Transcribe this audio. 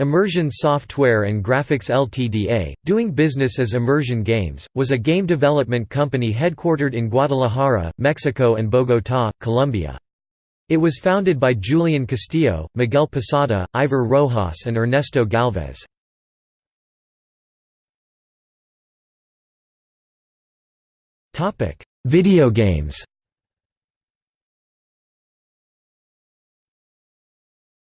Immersion Software and Graphics Ltda., doing business as Immersion Games, was a game development company headquartered in Guadalajara, Mexico and Bogotá, Colombia. It was founded by Julian Castillo, Miguel Posada, Ivor Rojas and Ernesto Galvez. Video games